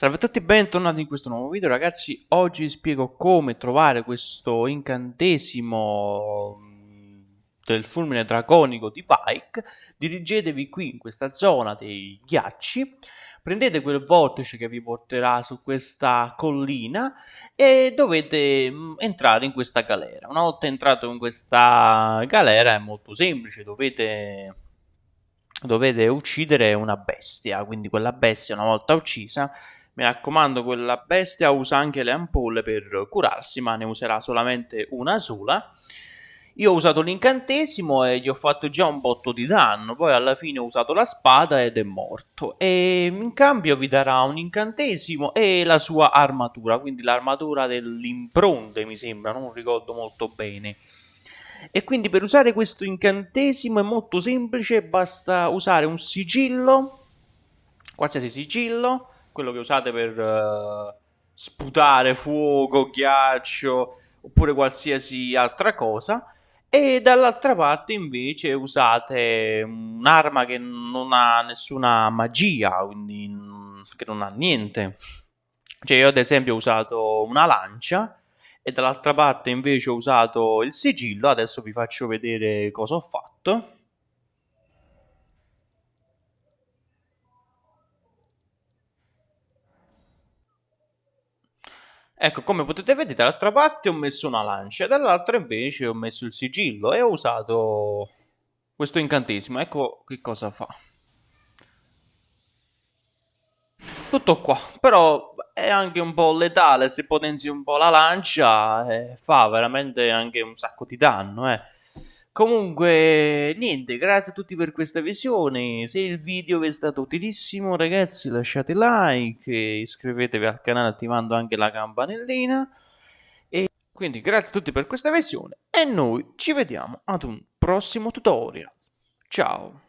Salve a tutti e bentornati in questo nuovo video ragazzi, oggi vi spiego come trovare questo incantesimo mm, del fulmine draconico di Pike. Dirigetevi qui in questa zona dei ghiacci. Prendete quel vortice che vi porterà su questa collina e dovete mm, entrare in questa galera. Una volta entrato in questa galera è molto semplice, dovete dovete uccidere una bestia, quindi quella bestia una volta uccisa mi raccomando, quella bestia usa anche le ampolle per curarsi, ma ne userà solamente una sola. Io ho usato l'incantesimo e gli ho fatto già un botto di danno, poi alla fine ho usato la spada ed è morto. E in cambio vi darà un incantesimo e la sua armatura, quindi l'armatura dell'impronte mi sembra, non ricordo molto bene. E quindi per usare questo incantesimo è molto semplice, basta usare un sigillo, qualsiasi sigillo, quello che usate per uh, sputare fuoco, ghiaccio oppure qualsiasi altra cosa e dall'altra parte invece usate un'arma che non ha nessuna magia, quindi che non ha niente. Cioè io ad esempio ho usato una lancia e dall'altra parte invece ho usato il sigillo, adesso vi faccio vedere cosa ho fatto. Ecco, come potete vedere, dall'altra parte ho messo una lancia, dall'altra invece ho messo il sigillo e ho usato questo incantesimo. Ecco che cosa fa. Tutto qua, però è anche un po' letale, se potenzi un po' la lancia eh, fa veramente anche un sacco di danno, eh. Comunque, niente, grazie a tutti per questa visione. Se il video vi è stato utilissimo, ragazzi, lasciate like, iscrivetevi al canale attivando anche la campanellina. E quindi grazie a tutti per questa visione e noi ci vediamo ad un prossimo tutorial. Ciao!